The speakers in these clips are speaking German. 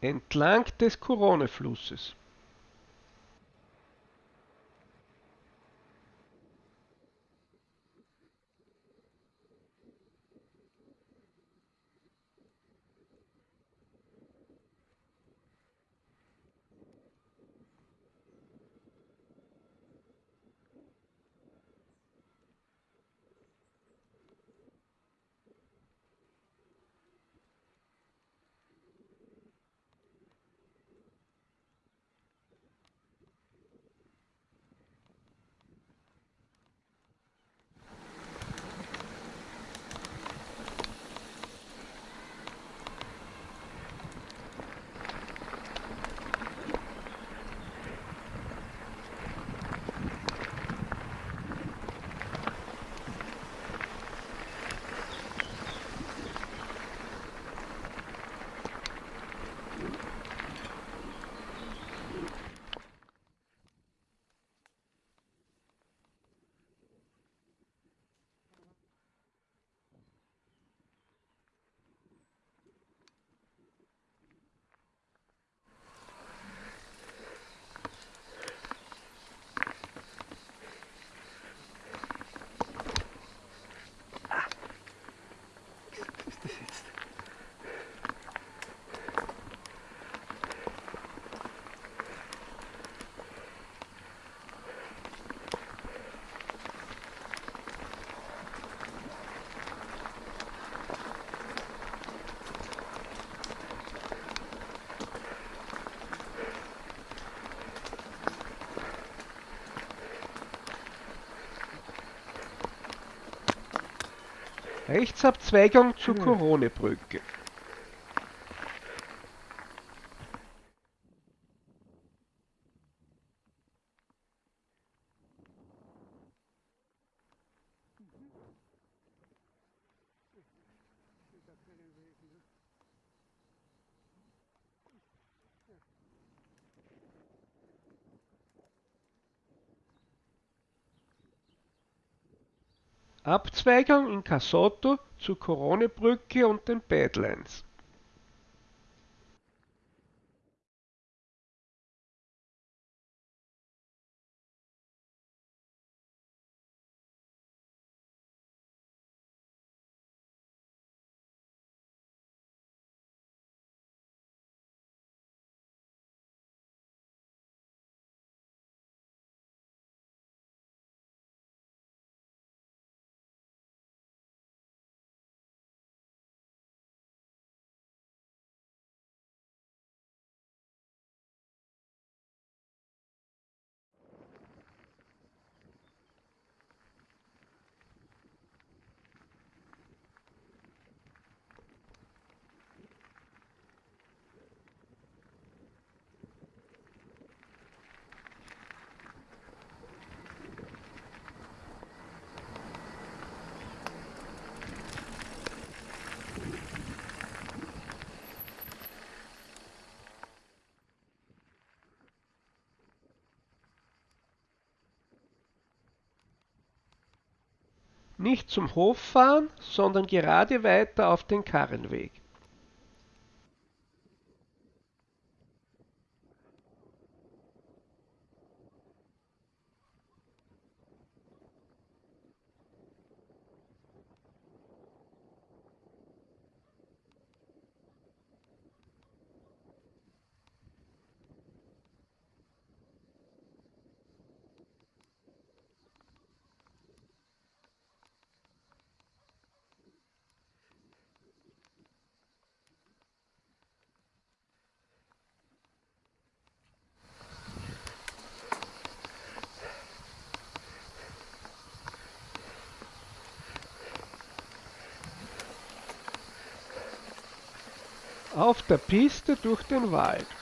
entlang des Couronne-Flusses. Rechtsabzweigung zur Koronebrücke. Abzweigung in Casotto zur Koronebrücke und den Badlands. Nicht zum Hof fahren, sondern gerade weiter auf den Karrenweg. Auf der Piste durch den Wald.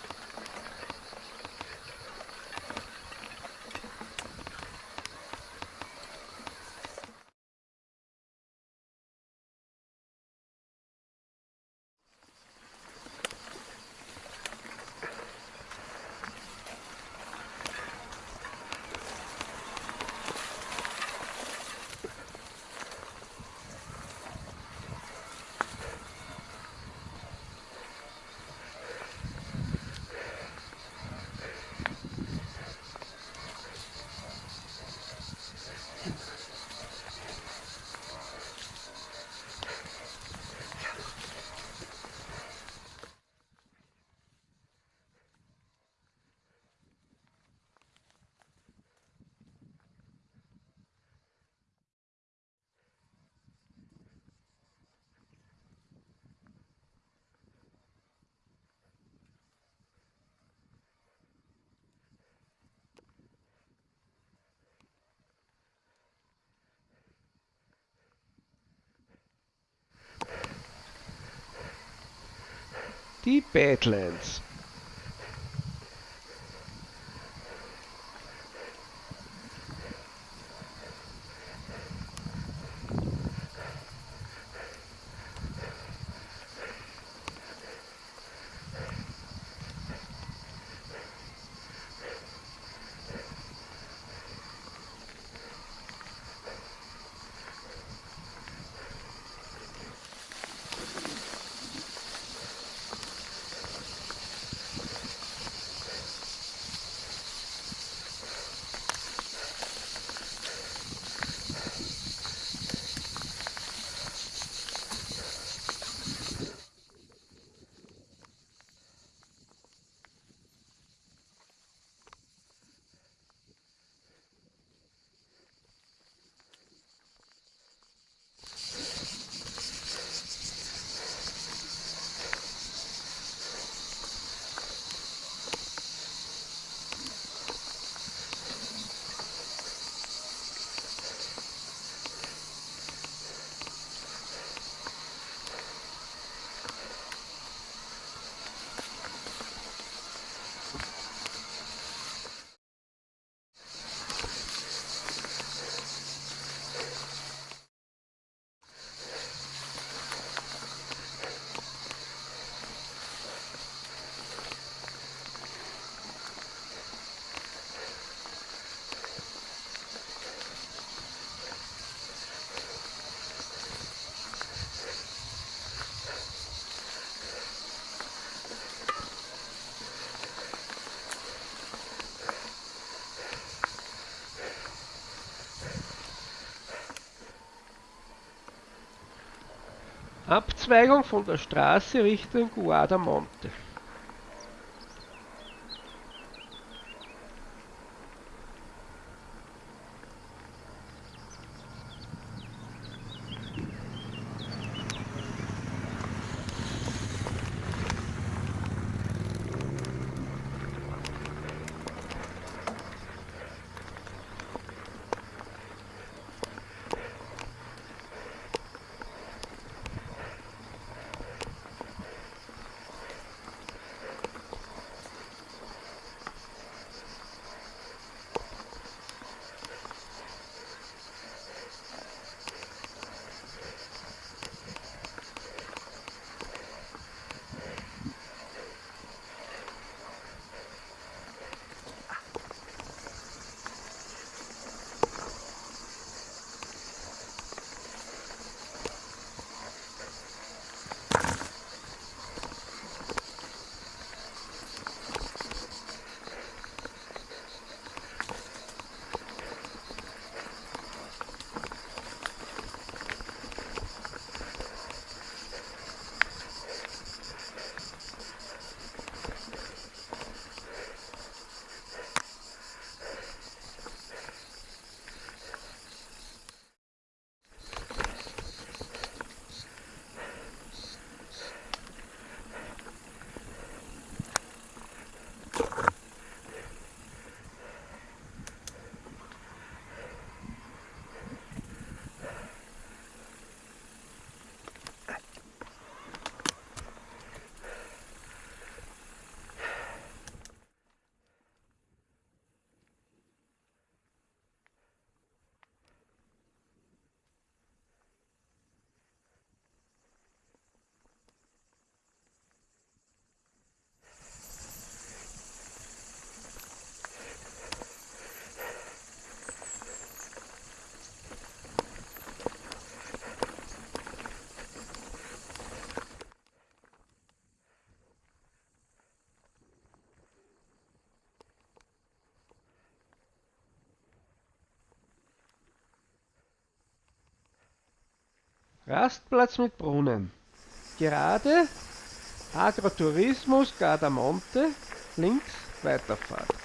Die Badlands. Abzweigung von der Straße Richtung Guadamonte. Rastplatz mit Brunnen. Gerade Agrotourismus Gardamonte, links Weiterfahrt.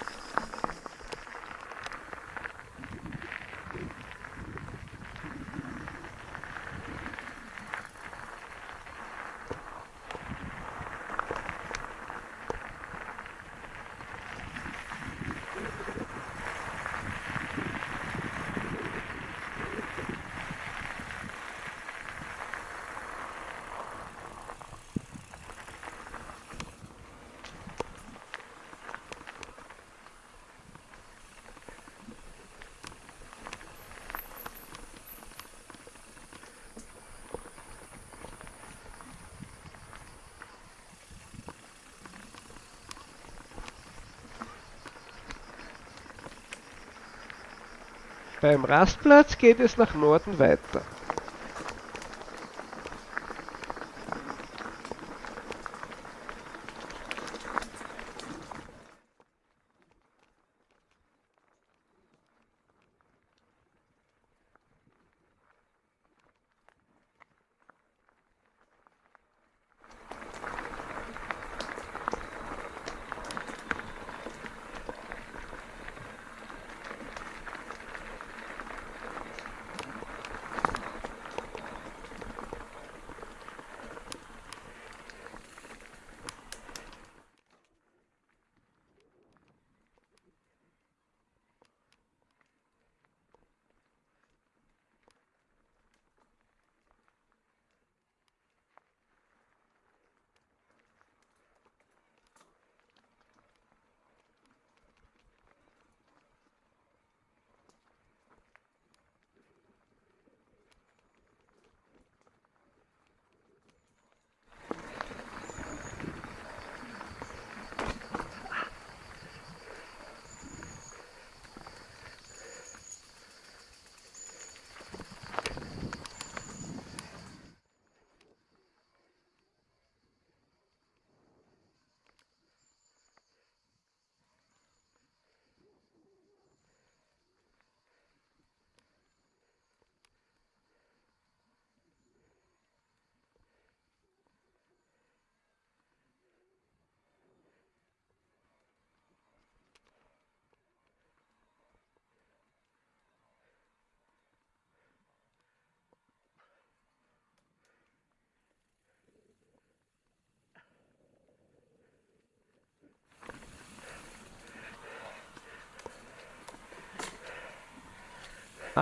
Beim Rastplatz geht es nach Norden weiter.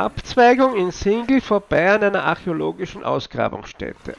Abzweigung in Singel vorbei an einer archäologischen Ausgrabungsstätte.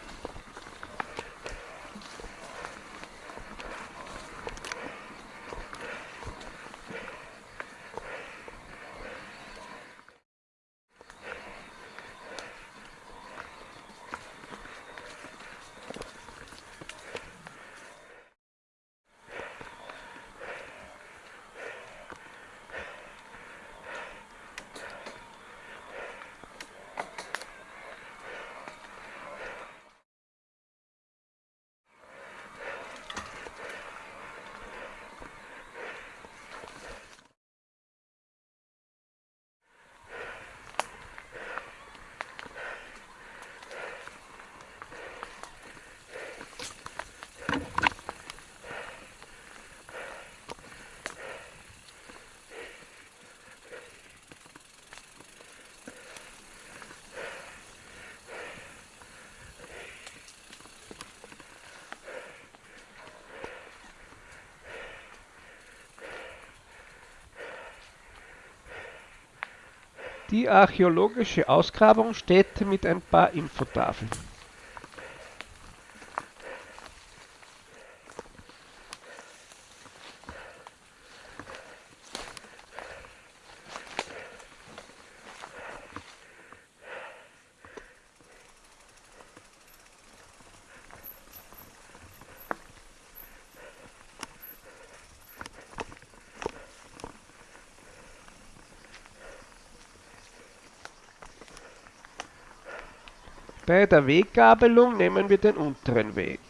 Die archäologische Ausgrabungsstätte mit ein paar Infotafeln. Bei der Weggabelung nehmen wir den unteren Weg.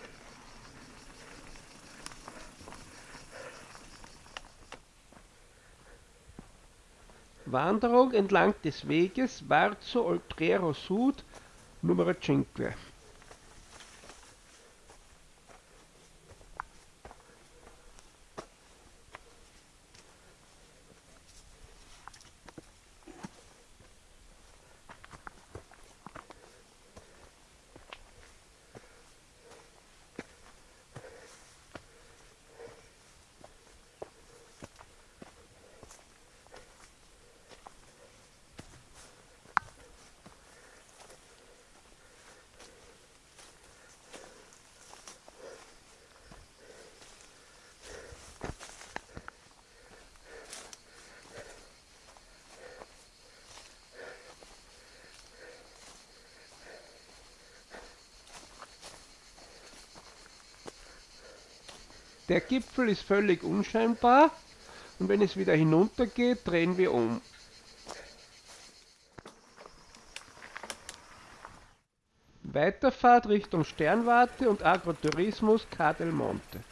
Wanderung entlang des Weges Varzo Oltrero Sud, Numero 5. Der Gipfel ist völlig unscheinbar und wenn es wieder hinunter geht, drehen wir um. Weiterfahrt Richtung Sternwarte und Agrotourismus Cadel Monte.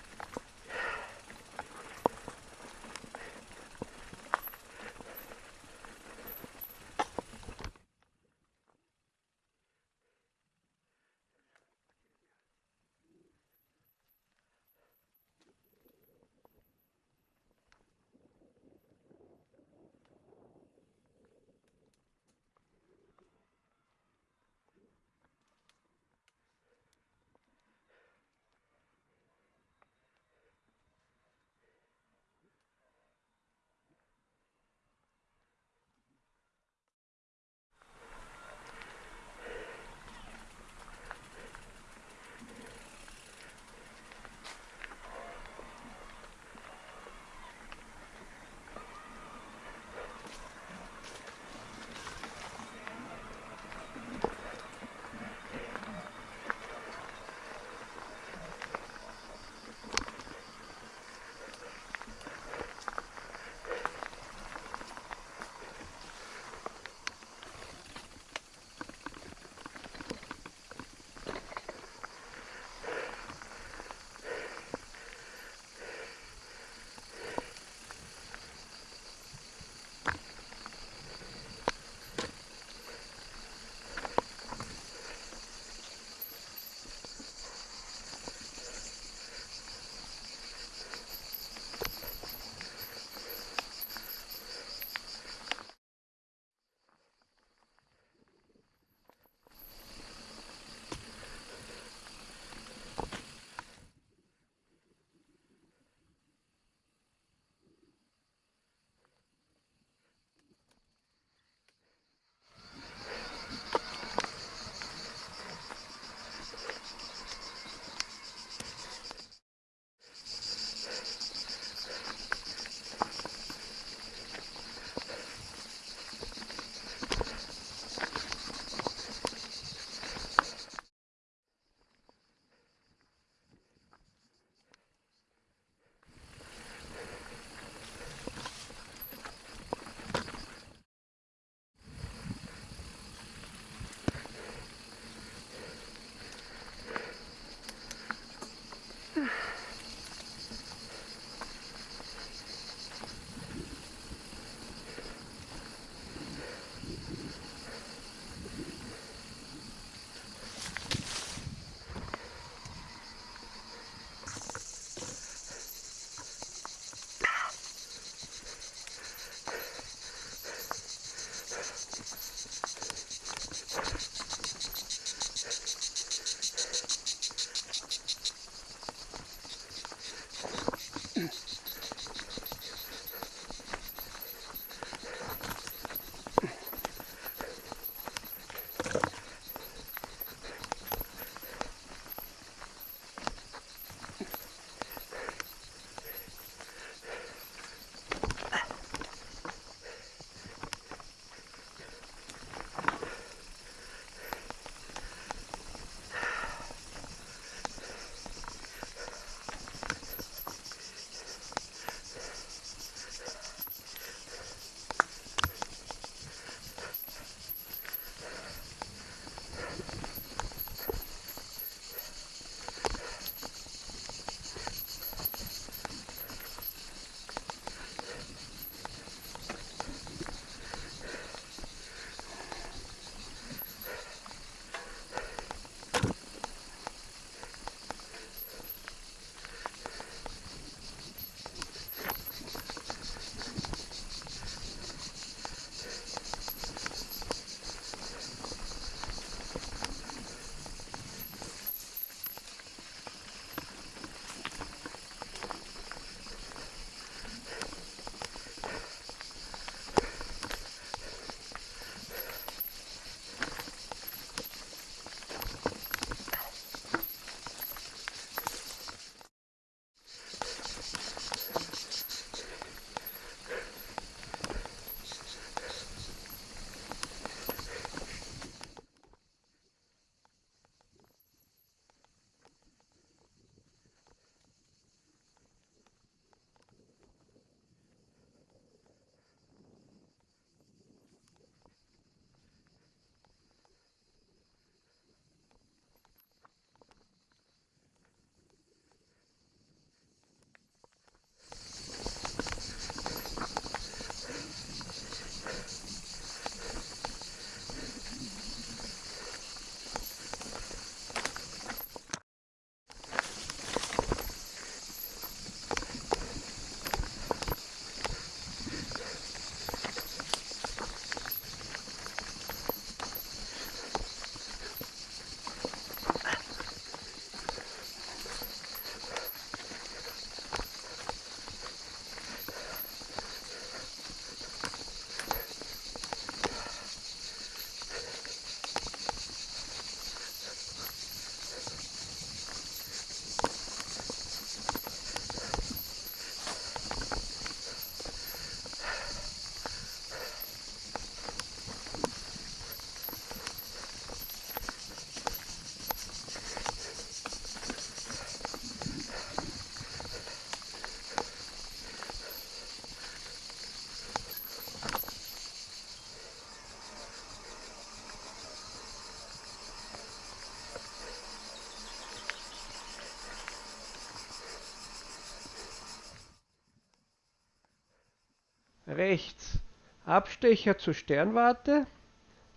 Rechts Abstecher zur Sternwarte,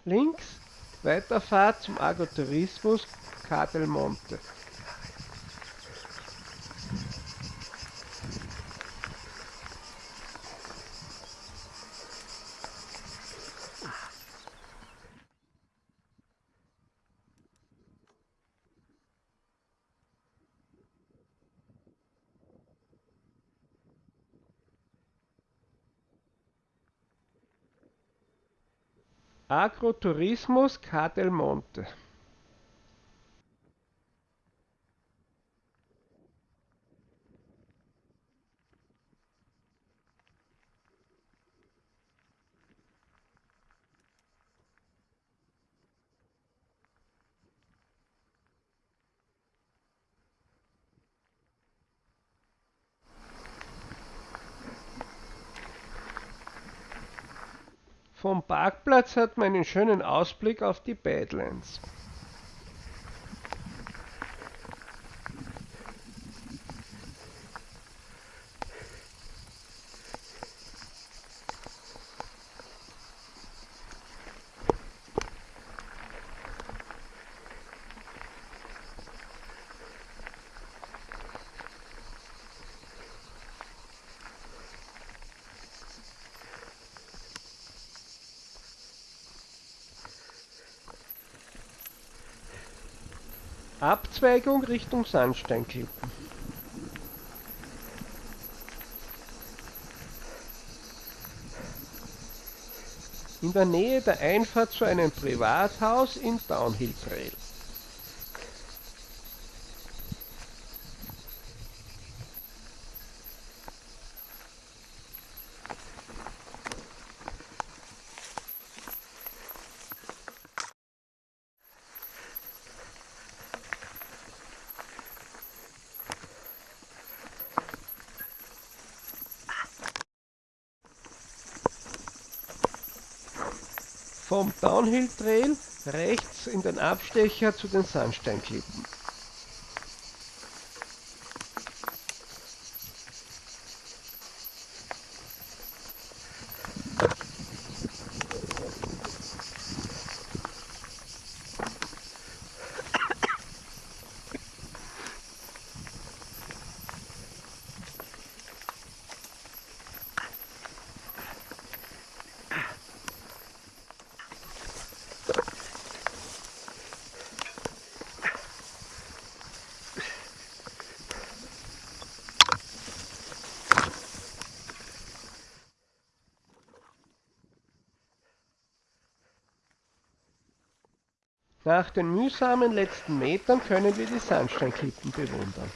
links Weiterfahrt zum Agrotourismus Ca Agroturismos Cadelmonte Vom Parkplatz hat man einen schönen Ausblick auf die Badlands. Abzweigung Richtung Sandsteinklippen. In der Nähe der Einfahrt zu einem Privathaus in Downhill Trail. Vom Downhill Trail rechts in den Abstecher zu den Sandsteinklippen. Nach den mühsamen letzten Metern können wir die Sandsteinklippen bewundern.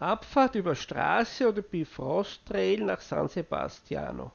Abfahrt über Straße oder Bifrost Trail nach San Sebastiano.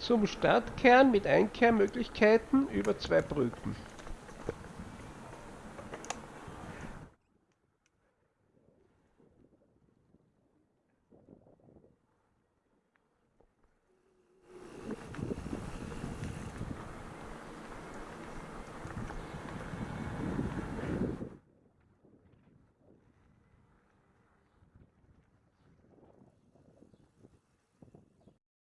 Zum Stadtkern mit Einkehrmöglichkeiten über zwei Brücken.